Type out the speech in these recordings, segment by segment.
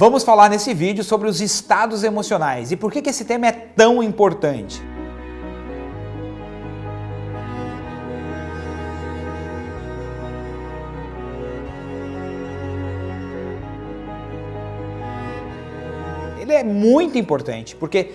Vamos falar nesse vídeo sobre os estados emocionais e por que, que esse tema é tão importante. Ele é muito importante porque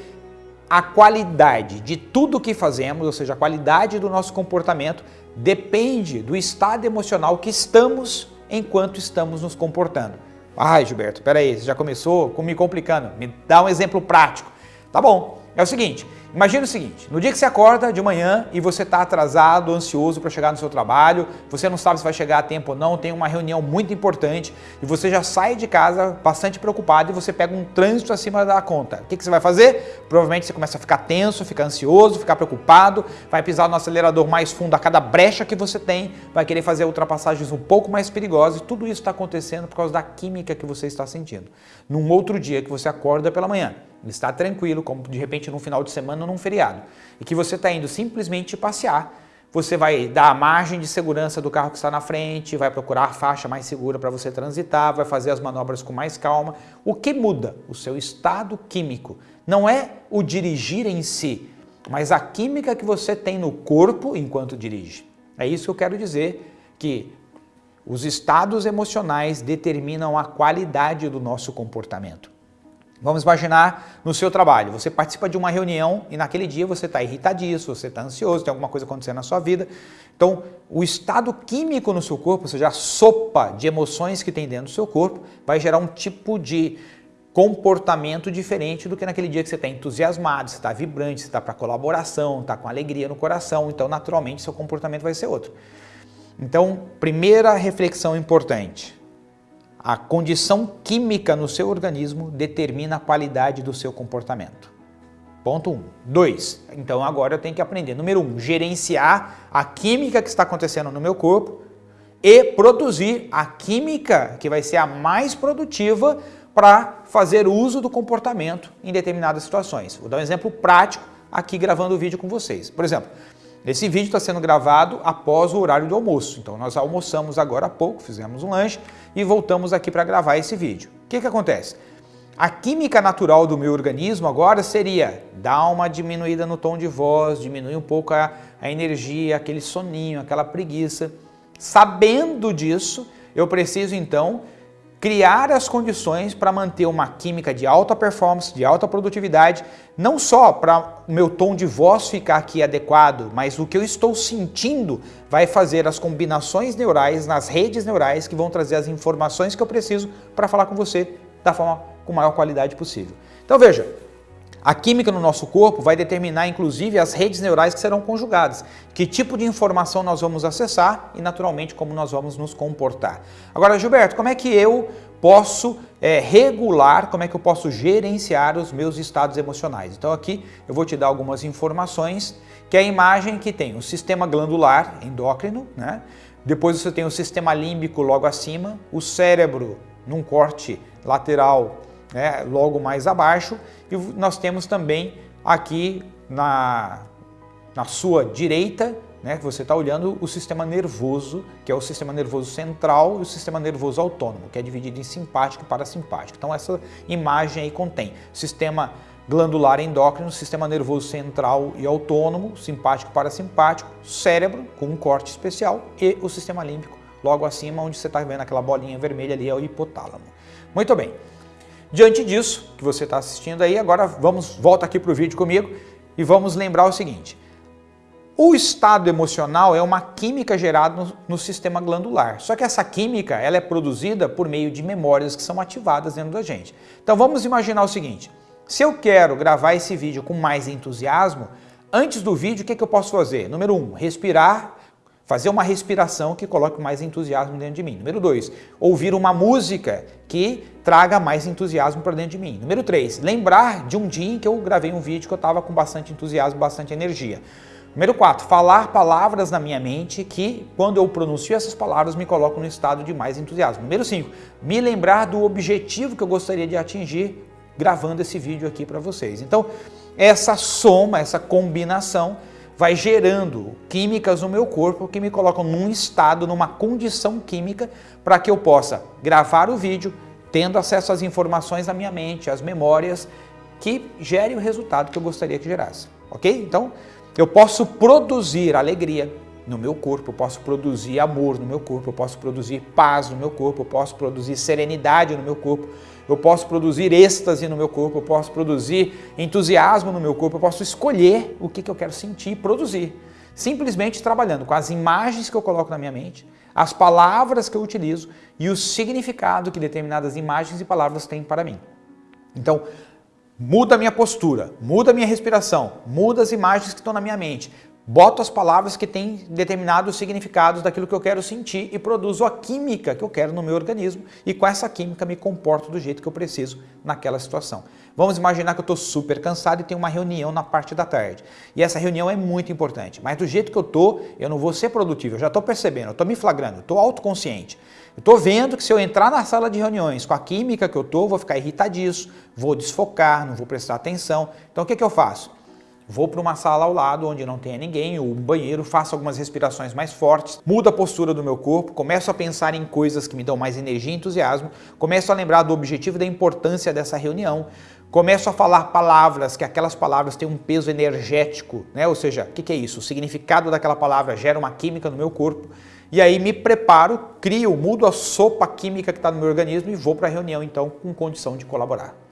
a qualidade de tudo que fazemos, ou seja, a qualidade do nosso comportamento, depende do estado emocional que estamos enquanto estamos nos comportando. Ai, Gilberto, peraí, você já começou com me complicando. Me dá um exemplo prático. Tá bom, é o seguinte, Imagina o seguinte, no dia que você acorda de manhã e você está atrasado, ansioso para chegar no seu trabalho, você não sabe se vai chegar a tempo ou não, tem uma reunião muito importante e você já sai de casa bastante preocupado e você pega um trânsito acima da conta. O que, que você vai fazer? Provavelmente você começa a ficar tenso, ficar ansioso, ficar preocupado, vai pisar no acelerador mais fundo a cada brecha que você tem, vai querer fazer ultrapassagens um pouco mais perigosas e tudo isso está acontecendo por causa da química que você está sentindo. Num outro dia que você acorda pela manhã, está tranquilo, como de repente num final de semana num feriado, e que você está indo simplesmente passear, você vai dar a margem de segurança do carro que está na frente, vai procurar a faixa mais segura para você transitar, vai fazer as manobras com mais calma. O que muda? O seu estado químico. Não é o dirigir em si, mas a química que você tem no corpo enquanto dirige. É isso que eu quero dizer, que os estados emocionais determinam a qualidade do nosso comportamento. Vamos imaginar no seu trabalho, você participa de uma reunião e naquele dia você está irritadíssimo, você está ansioso, tem alguma coisa acontecendo na sua vida. Então, o estado químico no seu corpo, ou seja, a sopa de emoções que tem dentro do seu corpo, vai gerar um tipo de comportamento diferente do que naquele dia que você está entusiasmado, você está vibrante, você está para colaboração, está com alegria no coração, então naturalmente seu comportamento vai ser outro. Então, primeira reflexão importante, a condição química no seu organismo determina a qualidade do seu comportamento. Ponto 1. Um. 2. Então agora eu tenho que aprender, número 1, um, gerenciar a química que está acontecendo no meu corpo e produzir a química que vai ser a mais produtiva para fazer uso do comportamento em determinadas situações. Vou dar um exemplo prático aqui gravando o vídeo com vocês. Por exemplo, esse vídeo está sendo gravado após o horário do almoço, então nós almoçamos agora há pouco, fizemos um lanche e voltamos aqui para gravar esse vídeo. O que, que acontece? A química natural do meu organismo agora seria dar uma diminuída no tom de voz, diminuir um pouco a, a energia, aquele soninho, aquela preguiça. Sabendo disso, eu preciso então criar as condições para manter uma química de alta performance, de alta produtividade, não só para o meu tom de voz ficar aqui adequado, mas o que eu estou sentindo vai fazer as combinações neurais nas redes neurais que vão trazer as informações que eu preciso para falar com você da forma com maior qualidade possível. Então veja, a química no nosso corpo vai determinar inclusive as redes neurais que serão conjugadas, que tipo de informação nós vamos acessar e naturalmente como nós vamos nos comportar. Agora Gilberto, como é que eu posso é, regular, como é que eu posso gerenciar os meus estados emocionais? Então aqui eu vou te dar algumas informações, que é a imagem que tem o sistema glandular endócrino, né? depois você tem o sistema límbico logo acima, o cérebro num corte lateral né, logo mais abaixo, e nós temos também aqui na, na sua direita, né, que você está olhando o sistema nervoso, que é o sistema nervoso central e o sistema nervoso autônomo, que é dividido em simpático e parasimpático. Então essa imagem aí contém sistema glandular endócrino, sistema nervoso central e autônomo, simpático e parasimpático, cérebro com um corte especial e o sistema límbico logo acima, onde você está vendo aquela bolinha vermelha ali, é o hipotálamo. Muito bem. Diante disso, que você está assistindo aí, agora vamos, volta aqui para o vídeo comigo e vamos lembrar o seguinte. O estado emocional é uma química gerada no, no, sistema glandular, só que essa química ela é produzida por meio de memórias que são ativadas dentro da gente. Então vamos imaginar o seguinte, se eu quero gravar esse vídeo com mais entusiasmo, antes do vídeo o que, que eu posso fazer? Número um, respirar Fazer uma respiração que coloque mais entusiasmo dentro de mim. Número dois, ouvir uma música que traga mais entusiasmo para dentro de mim. Número três, lembrar de um dia em que eu gravei um vídeo que eu estava com bastante entusiasmo, bastante energia. Número 4, falar palavras na minha mente que, quando eu pronuncio essas palavras, me colocam no estado de mais entusiasmo. Número 5, me lembrar do objetivo que eu gostaria de atingir gravando esse vídeo aqui para vocês. Então, essa soma, essa combinação vai gerando químicas no meu corpo que me colocam num estado, numa condição química para que eu possa gravar o vídeo, tendo acesso às informações da minha mente, às memórias, que gere o resultado que eu gostaria que gerasse, ok? Então, eu posso produzir alegria no meu corpo, eu posso produzir amor no meu corpo, eu posso produzir paz no meu corpo, eu posso produzir serenidade no meu corpo, eu posso produzir êxtase no meu corpo, eu posso produzir entusiasmo no meu corpo, eu posso escolher o que, que eu quero sentir e produzir. Simplesmente trabalhando com as imagens que eu coloco na minha mente, as palavras que eu utilizo e o significado que determinadas imagens e palavras têm para mim. Então, muda a minha postura, muda a minha respiração, muda as imagens que estão na minha mente, boto as palavras que têm determinados significados daquilo que eu quero sentir e produzo a química que eu quero no meu organismo e com essa química me comporto do jeito que eu preciso naquela situação. Vamos imaginar que eu estou super cansado e tenho uma reunião na parte da tarde. E essa reunião é muito importante, mas do jeito que eu estou, eu não vou ser produtivo, eu já estou percebendo, eu estou me flagrando, eu estou autoconsciente. Eu estou vendo que se eu entrar na sala de reuniões com a química que eu estou, vou ficar irritadíssimo, vou desfocar, não vou prestar atenção. Então o que, que eu faço? Vou para uma sala ao lado onde não tenha ninguém, ou um banheiro, faço algumas respirações mais fortes, mudo a postura do meu corpo, começo a pensar em coisas que me dão mais energia e entusiasmo, começo a lembrar do objetivo e da importância dessa reunião, começo a falar palavras, que aquelas palavras têm um peso energético, né? ou seja, o que, que é isso? O significado daquela palavra gera uma química no meu corpo, e aí me preparo, crio, mudo a sopa química que está no meu organismo e vou para a reunião então com condição de colaborar.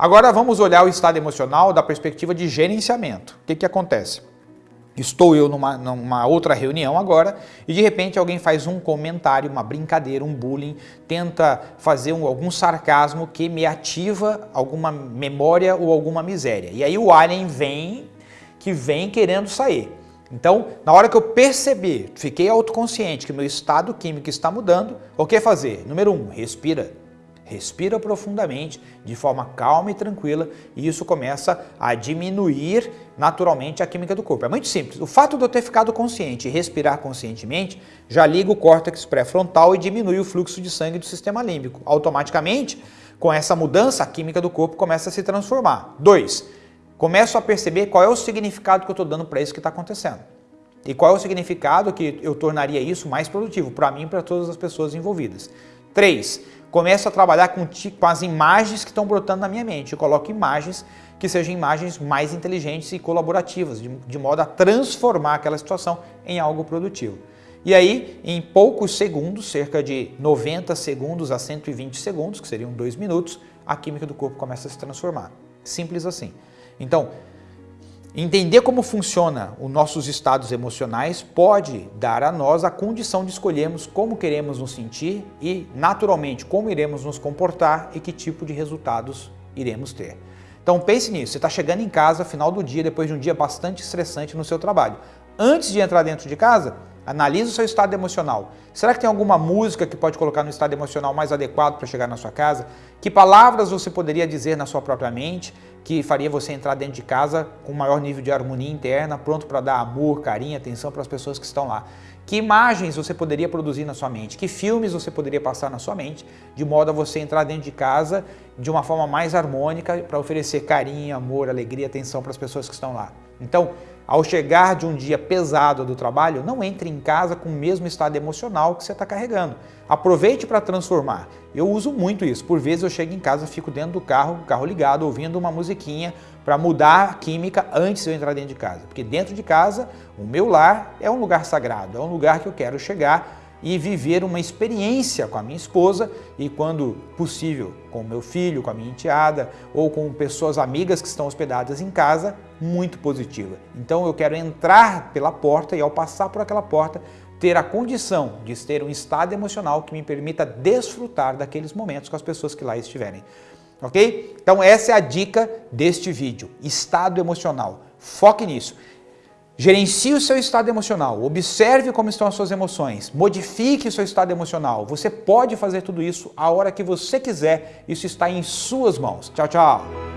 Agora vamos olhar o estado emocional da perspectiva de gerenciamento. O que, que acontece? Estou eu numa, numa, outra reunião agora e de repente alguém faz um comentário, uma brincadeira, um bullying, tenta fazer um, algum sarcasmo que me ativa alguma memória ou alguma miséria. E aí o alien vem, que vem querendo sair. Então, na hora que eu perceber, fiquei autoconsciente que meu estado químico está mudando, o que fazer? Número um, respira. Respira profundamente, de forma calma e tranquila, e isso começa a diminuir naturalmente a química do corpo. É muito simples. O fato de eu ter ficado consciente e respirar conscientemente já liga o córtex pré-frontal e diminui o fluxo de sangue do sistema límbico. Automaticamente, com essa mudança, a química do corpo começa a se transformar. Dois, começo a perceber qual é o significado que eu estou dando para isso que está acontecendo. E qual é o significado que eu tornaria isso mais produtivo para mim e para todas as pessoas envolvidas. Três, começo a trabalhar com, com as imagens que estão brotando na minha mente. Eu coloco imagens que sejam imagens mais inteligentes e colaborativas, de, de modo a transformar aquela situação em algo produtivo. E aí, em poucos segundos, cerca de 90 segundos a 120 segundos, que seriam dois minutos, a química do corpo começa a se transformar. Simples assim. Então, Entender como funciona os nossos estados emocionais pode dar a nós a condição de escolhermos como queremos nos sentir e, naturalmente, como iremos nos comportar e que tipo de resultados iremos ter. Então pense nisso, você está chegando em casa final do dia, depois de um dia bastante estressante no seu trabalho. Antes de entrar dentro de casa, analise o seu estado emocional. Será que tem alguma música que pode colocar no estado emocional mais adequado para chegar na sua casa? Que palavras você poderia dizer na sua própria mente? que faria você entrar dentro de casa com maior nível de harmonia interna, pronto para dar amor, carinho, atenção para as pessoas que estão lá. Que imagens você poderia produzir na sua mente? Que filmes você poderia passar na sua mente, de modo a você entrar dentro de casa de uma forma mais harmônica para oferecer carinho, amor, alegria, atenção para as pessoas que estão lá. Então, ao chegar de um dia pesado do trabalho, não entre em casa com o mesmo estado emocional que você está carregando. Aproveite para transformar. Eu uso muito isso. Por vezes eu chego em casa, fico dentro do carro, carro ligado, ouvindo uma musiquinha para mudar a química antes de eu entrar dentro de casa. Porque dentro de casa, o meu lar é um lugar sagrado, é um lugar que eu quero chegar e viver uma experiência com a minha esposa e, quando possível, com o meu filho, com a minha enteada ou com pessoas amigas que estão hospedadas em casa, muito positiva. Então eu quero entrar pela porta e, ao passar por aquela porta, ter a condição de ter um estado emocional que me permita desfrutar daqueles momentos com as pessoas que lá estiverem. Ok? Então essa é a dica deste vídeo, estado emocional. Foque nisso. Gerencie o seu estado emocional, observe como estão as suas emoções, modifique o seu estado emocional. Você pode fazer tudo isso a hora que você quiser, isso está em suas mãos. Tchau, tchau!